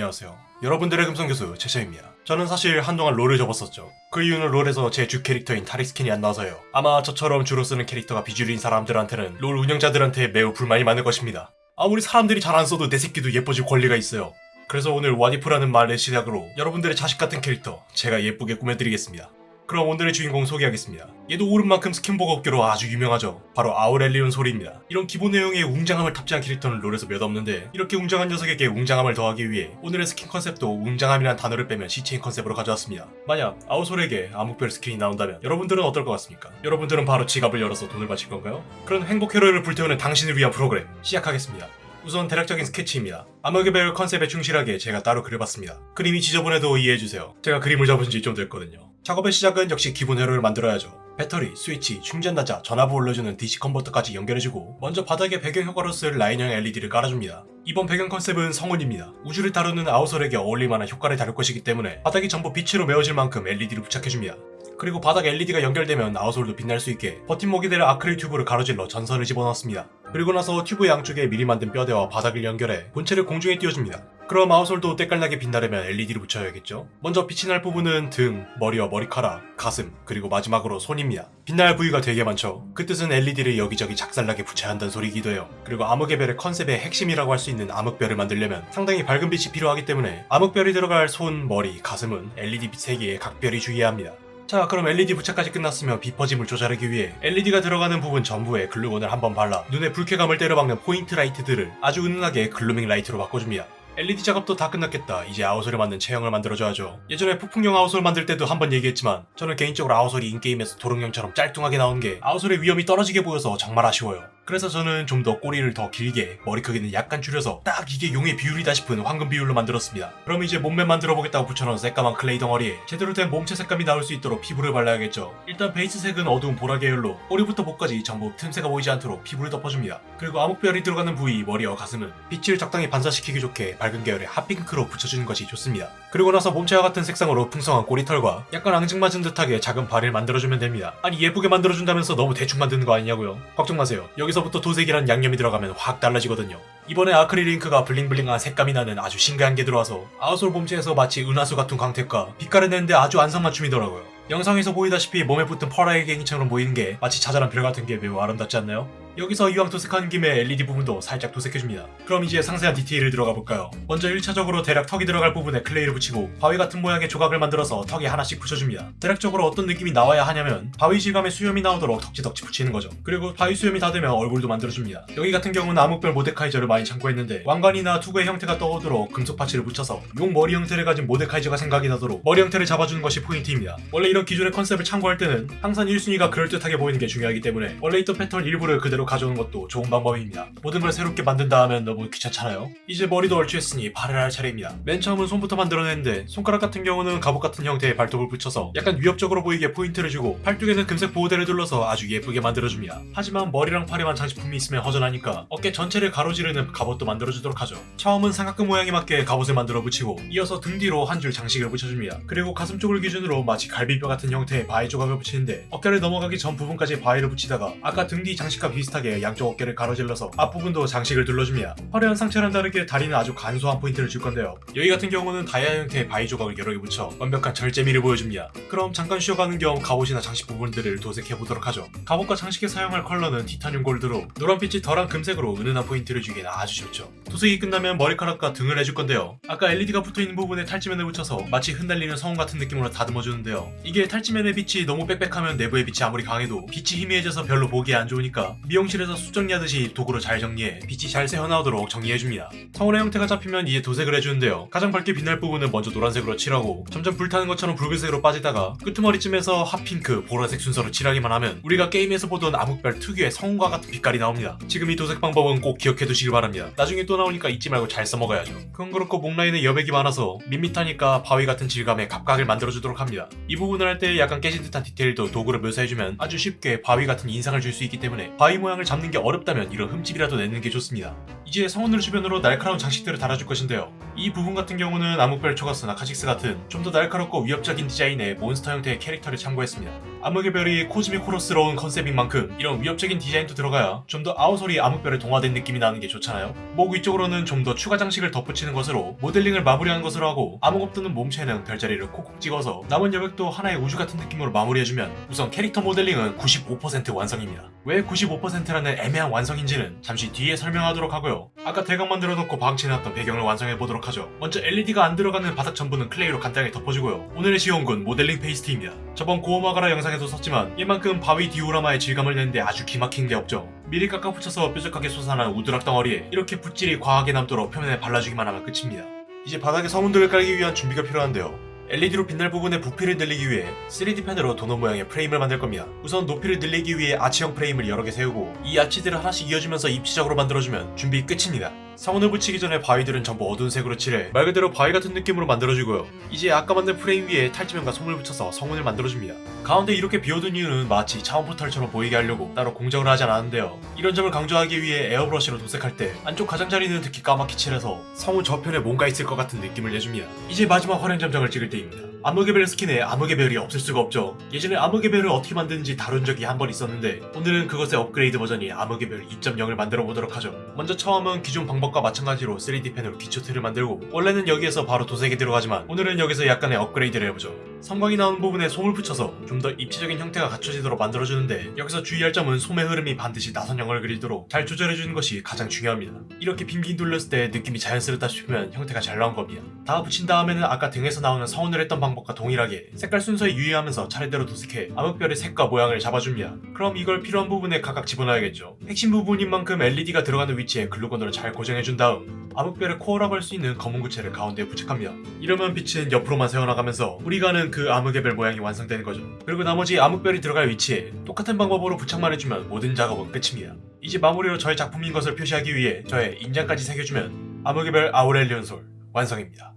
안녕하세요. 여러분들의 금성교수 채채입니다. 저는 사실 한동안 롤을 접었었죠. 그 이유는 롤에서 제 주 캐릭터인 타릭스킨이 안 나와서요. 아마 저처럼 주로 쓰는 캐릭터가 비주류인 사람들한테는 롤 운영자들한테 매우 불만이 많을 것입니다. 아무리 사람들이 잘 안 써도 내 새끼도 예뻐질 권리가 있어요. 그래서 오늘 what if라는 말의 시작으로 여러분들의 자식 같은 캐릭터 제가 예쁘게 꾸며드리겠습니다. 그럼 오늘의 주인공 소개하겠습니다. 얘도 오른만큼 스킨복 없기로 아주 유명하죠. 바로 아우렐리온 솔입니다. 이런 기본 내용의 웅장함을 탑재한 캐릭터는 롤에서 몇 없는데 이렇게 웅장한 녀석에게 웅장함을 더하기 위해 오늘의 스킨 컨셉도 웅장함이란 단어를 빼면 시체인 컨셉으로 가져왔습니다. 만약 아우솔에게 암흑별 스킨이 나온다면 여러분들은 어떨 것 같습니까? 여러분들은 바로 지갑을 열어서 돈을 바칠 건가요? 그런 행복 회로를 불태우는 당신을 위한 프로그램 시작하겠습니다. 우선 대략적인 스케치입니다. 암흑의 별 컨셉에 충실하게 제가 따로 그려봤습니다. 그림이 지저분해도 이해해주세요. 제가 그림을 잡은 지 좀 됐거든요. 작업의 시작은 역시 기본 회로를 만들어야죠. 배터리, 스위치, 충전단자, 전압을 올려주는 DC 컨버터까지 연결해주고 먼저 바닥에 배경 효과로 쓸 라인형 LED를 깔아줍니다. 이번 배경 컨셉은 성운입니다. 우주를 다루는 아우솔에게 어울릴만한 효과를 다룰 것이기 때문에 바닥이 전부 빛으로 메워질 만큼 LED를 부착해줍니다. 그리고 바닥 LED가 연결되면 아우솔도 빛날 수 있게 버팀목이 될 아크릴 튜브를 가로질러 전선을 집어넣습니다. 그리고 나서 튜브 양쪽에 미리 만든 뼈대와 바닥을 연결해 본체를 공중에 띄워줍니다. 그럼 아우솔도 때깔나게 빛나려면 LED를 붙여야겠죠? 먼저 빛이 날 부분은 등, 머리와 머리카락, 가슴, 그리고 마지막으로 손입니다. 빛날 부위가 되게 많죠? 그 뜻은 LED를 여기저기 작살나게 붙여야 한다는 소리이기도 해요. 그리고 암흑의 별의 컨셉의 핵심이라고 할 수 있는 암흑별을 만들려면 상당히 밝은 빛이 필요하기 때문에 암흑별이 들어갈 손, 머리, 가슴은 LED 빛 세기에 각별히 주의해야 합니다. 자 그럼 LED 부착까지 끝났으면 빛 퍼짐을 조절하기 위해 LED가 들어가는 부분 전부에 글루건을 한번 발라 눈에 불쾌감을 때려박는 point light들을 아주 은은하게 glowing light로 바꿔줍니다. LED 작업도 다 끝났겠다. 이제 아우솔에 맞는 체형을 만들어줘야죠. 예전에 폭풍용 아우솔 만들 때도 한번 얘기했지만 저는 개인적으로 아우솔이 in-game에서 도롱뇽처럼 짤뚱하게 나오는 게 아우솔의 위엄이 떨어지게 보여서 정말 아쉬워요. 그래서 저는 좀 더 꼬리를 더 길게 머리 크기는 약간 줄여서 딱 이게 용의 비율이다 싶은 황금 비율로 만들었습니다. 그럼 이제 몸매 만들어 보겠다고 붙여놓은 새까만 클레이 덩어리에 제대로 된 몸체 색감이 나올 수 있도록 피부를 발라야겠죠. 일단 베이스 색은 어두운 보라 계열로 꼬리부터 목까지 전부 틈새가 보이지 않도록 피부를 덮어줍니다. 그리고 암흑별이 들어가는 부위 머리와 가슴은 빛을 적당히 반사시키기 좋게 밝은 계열의 핫핑크로 붙여주는 것이 좋습니다. 그리고 나서 몸체와 같은 색상으로 풍성한 꼬리털과 약간 앙증맞은 듯하게 작은 발을 만들어주면 됩니다. 아니 예쁘게 만들어준다면서 너무 대충 만드는 거 아니냐고요? 걱정 마세요. 여기서 부터 도색이란 양념이 들어가면 확 달라지거든요. 이번에 아크릴 잉크가 블링블링한 색감이 나는 아주 신기한 게 들어와서 아우솔 몸체에서 마치 은하수 같은 광택과 빛깔을 내는데 아주 안성맞춤이더라고요. 영상에서 보이다시피 몸에 붙은 펄알갱이처럼 보이는 게 마치 자잘한 별 같은 게 매우 아름답지 않나요? 여기서 이왕 도색하는 김에 LED 부분도 살짝 도색해줍니다. 그럼 이제 상세한 디테일을 들어가 볼까요? 먼저 1차적으로 대략 턱이 들어갈 부분에 클레이를 붙이고 바위 같은 모양의 조각을 만들어서 턱에 하나씩 붙여줍니다. 대략적으로 어떤 느낌이 나와야 하냐면 바위 질감의 수염이 나오도록 덕지덕지 붙이는 거죠. 그리고 바위 수염이 다 되면 얼굴도 만들어줍니다. 여기 같은 경우는 암흑별 모데카이저를 많이 참고했는데 왕관이나 투구의 형태가 떠오도록 금속 parts를 붙여서 용 머리 형태를 가진 모데카이저가 생각이 나도록 머리 형태를 잡아주는 것이 포인트입니다. 원래 이런 기존의 컨셉을 참고할 때는 항상 1순위가 그럴듯하게 보이는 게 중요하기 때문에 원래 있던 패턴 일부를 그대로 가져오는 것도 좋은 방법입니다. 모든 걸 새롭게 만든다 하면 너무 귀찮잖아요? 이제 머리도 얼추했으니 발을 할 차례입니다. 맨 처음은 손부터 만들어냈는데 손가락 같은 경우는 갑옷 같은 형태의 발톱을 붙여서 약간 위협적으로 보이게 포인트를 주고 팔뚝에는 금색 보호대를 둘러서 아주 예쁘게 만들어줍니다. 하지만 머리랑 팔에만 장식품이 있으면 허전하니까 어깨 전체를 가로지르는 갑옷도 만들어주도록 하죠. 처음은 삼각근 모양에 맞게 갑옷을 만들어 붙이고 이어서 등 뒤로 한 줄 장식을 붙여줍니다. 그리고 가슴 쪽을 기준으로 마치 갈비뼈 같은 형태의 바위 조각을 붙이는데 어깨를 넘어가기 전 부분까지 바위를 붙이다가 아까 등 뒤 장식과 비슷하게 양쪽 어깨를 가로질러서 앞부분도 장식을 둘러줍니다. 화려한 상체랑 다르게 다리는 아주 간소한 포인트를 줄 건데요. 여기 같은 경우는 다이아 형태의 바위 조각을 여러 개 붙여 완벽한 절제미를 보여줍니다. 그럼 잠깐 쉬어가는 겸 갑옷이나 장식 부분들을 도색해보도록 하죠. 갑옷과 장식에 사용할 컬러는 티타늄 골드로 노란빛이 덜한 금색으로 은은한 포인트를 주기엔 아주 좋죠. 도색이 끝나면 머리카락과 등을 해줄 건데요. 아까 LED가 붙어있는 부분에 탈지면을 붙여서 마치 흩날리는 성운 같은 느낌으로 다듬어주는데요. 이게 탈지면의 빛이 너무 빽빽하면 내부의 빛이 아무리 강해도 빛이 희미해져서 별로 보기에 안 좋으니까 미용실에서 숱 정리하듯이 도구로 잘 정리해 빛이 잘 새어나오도록 정리해줍니다. 성운의 형태가 잡히면 이제 도색을 해주는데요. 가장 밝게 빛날 부분은 먼저 노란색으로 칠하고 점점 불타는 것처럼 붉은색으로 빠지다가 끄트머리쯤에서 핫핑크, 보라색 순서로 칠하기만 하면 우리가 게임에서 보던 암흑별 특유의 성운과 같은 빛깔이 나옵니다. 지금 이 도색 방법은 꼭 기억해 두시길 바랍니다. 나중에 또 나오니까 잊지 말고 잘 써먹어야죠. 그건 그렇고 목 라인에 여백이 많아서 밋밋하니까 바위 같은 질감의 갑각을 만들어주도록 합니다. 이 부분을 할 때 약간 깨진 듯한 디테일도 도구로 묘사해주면 아주 쉽게 바위 같은 인상을 줄 수 있기 때문에 바위 모양 을 잡는 게 어렵다면 이런 흠집이라도 내는 게 좋습니다. 이제 성운을 주변으로 날카로운 장식들을 달아줄 것인데요. 이 부분 같은 경우는 암흑별 초가스나 카직스 같은 좀 더 날카롭고 위협적인 디자인의 몬스터 형태의 캐릭터를 참고했습니다. 암흑의 별이 cosmic horror스러운 컨셉인 만큼 이런 위협적인 디자인도 들어가야 좀 더 아우솔이 암흑별에 동화된 느낌이 나는 게 좋잖아요. 목 위쪽으로는 좀 더 추가 장식을 덧붙이는 것으로 모델링을 마무리하는 것으로 하고 아무것도 없는 몸체는 별자리를 콕콕 찍어서 남은 여백도 하나의 우주 같은 느낌으로 마무리해주면 우선 캐릭터 모델링은 95% 완성입니다. 왜 95%라는 애매한 완성인지는 잠시 뒤에 설명하도록 하고요. 아까 대강 만들어 놓고 방치해놨던 배경을 완성해 보도록 하죠. 먼저 LED가 안 들어가는 바닥 전부는 클레이로 간단히 덮어주고요. 오늘의 지원군 modeling paste입니다. 저번 고어마가라 영상에 도 썼지만 얘만큼 바위 디오라마의 질감을 내는데 아주 기막힌 게 없죠. 미리 깎아 붙여서 뾰족하게 솟아난 우드락 덩어리에 이렇게 붓질이 과하게 남도록 표면에 발라주기만 하면 끝입니다. 이제 바닥에 성운들을 깔기 위한 준비가 필요한데요. LED로 빛날 부분의 부피를 늘리기 위해 3D 펜으로 도넛 모양의 프레임을 만들 겁니다. 우선 높이를 늘리기 위해 아치형 프레임을 여러 개 세우고 이 아치들을 하나씩 이어주면서 입체적으로 만들어주면 준비 끝입니다. 성운을 붙이기 전에 바위들은 전부 어두운 색으로 칠해 말 그대로 바위 같은 느낌으로 만들어주고요. 이제 아까 만든 프레임 위에 탈지면과 솜을 붙여서 성운을 만들어줍니다. 가운데 이렇게 비워둔 이유는 마치 차원 포털처럼 보이게 하려고 따로 공정을 하지 않았는데요. 이런 점을 강조하기 위해 에어브러쉬로 도색할 때 안쪽 가장자리는 특히 까맣게 칠해서 성운 저편에 뭔가 있을 것 같은 느낌을 내줍니다. 이제 마지막 화룡점정을 찍을 때입니다. 암흑의 별 스킨에 암흑의 별이 없을 수가 없죠. 예전에 암흑의 별을 어떻게 만드는지 다룬 적이 한 번 있었는데 오늘은 그것의 업그레이드 버전인 암흑의 별 2.0을 만들어 보도록 하죠. 먼저 처음은 기존 방법과 마찬가지로 3D 펜으로 기초 틀을 만들고 원래는 여기에서 바로 도색이 들어가지만 오늘은 여기서 약간의 업그레이드를 해보죠. 성광이 나오는 부분에 솜을 붙여서 좀 더 입체적인 형태가 갖춰지도록 만들어주는데 여기서 주의할 점은 솜의 흐름이 반드시 나선형을 그리도록 잘 조절해주는 것이 가장 중요합니다. 이렇게 빙빙 돌렸을 때 느낌이 자연스럽다 싶으면 형태가 잘 나온 겁니다. 다 붙인 다음에는 아까 등에서 나오는 성운을 했던 방법 과 동일하게 색깔 순서에 유의하면서 차례대로 도색해 암흑별의 색과 모양을 잡아줍니다. 그럼 이걸 필요한 부분에 각각 집어넣어야겠죠. 핵심 부분인 만큼 LED가 들어가는 위치에 글루건으로 잘 고정해준 다음 암흑별의 코어라고 할 수 있는 검은 구체를 가운데에 부착합니다. 이러면 빛은 옆으로만 새어나가면서 우리가 아는 그 암흑의 별 모양이 완성되는 거죠. 그리고 나머지 암흑별이 들어갈 위치에 똑같은 방법으로 부착만 해주면 모든 작업은 끝입니다. 이제 마무리로 저의 작품인 것을 표시하기 위해 저의 인장까지 새겨주면 암흑의 별 아우렐리온 솔 완성입니다.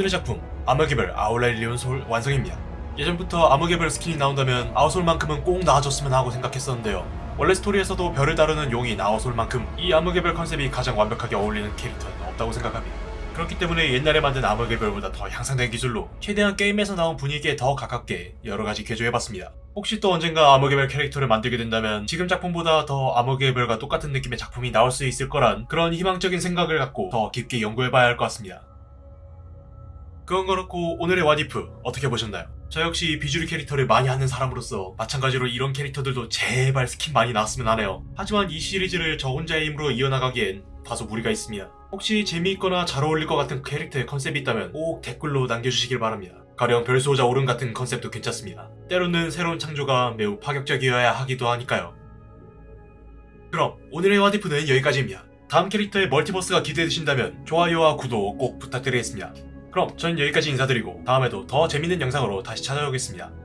오늘의 작품 암흑의 별 아우렐리온 솔 완성입니다. 예전부터 암흑의 별 스킨이 나온다면 아우솔만큼은 꼭 나와줬으면 하고 생각했었는데요. 원래 스토리에서도 별을 다루는 용인 아우솔만큼 이 암흑의 별 컨셉이 가장 완벽하게 어울리는 캐릭터는 없다고 생각합니다. 그렇기 때문에 옛날에 만든 암흑의 별보다 더 향상된 기술로 최대한 게임에서 나온 분위기에 더 가깝게 여러가지 개조해봤습니다. 혹시 또 언젠가 암흑의 별 캐릭터를 만들게 된다면 지금 작품보다 더 암흑의 별과 똑같은 느낌의 작품이 나올 수 있을 거란 그런 희망적인 생각을 갖고 더 깊게 연구해봐야 할 것 같습니다. 그건 그렇고 오늘의 와디프 어떻게 보셨나요? 저 역시 비주류 캐릭터를 많이 하는 사람으로서 마찬가지로 이런 캐릭터들도 제발 스킨 많이 나왔으면 하네요. 하지만 이 시리즈를 저 혼자의 힘으로 이어나가기엔 다소 무리가 있습니다. 혹시 재미있거나 잘 어울릴 것 같은 캐릭터의 컨셉이 있다면 꼭 댓글로 남겨주시길 바랍니다. 가령 별수호자 오른 같은 컨셉도 괜찮습니다. 때로는 새로운 창조가 매우 파격적이어야 하기도 하니까요. 그럼 오늘의 와디프는 여기까지입니다. 다음 캐릭터의 multiverse가 기대되신다면 좋아요와 구독 꼭 부탁드리겠습니다. 그럼 전 여기까지 인사드리고 다음에도 더 재밌는 영상으로 다시 찾아오겠습니다.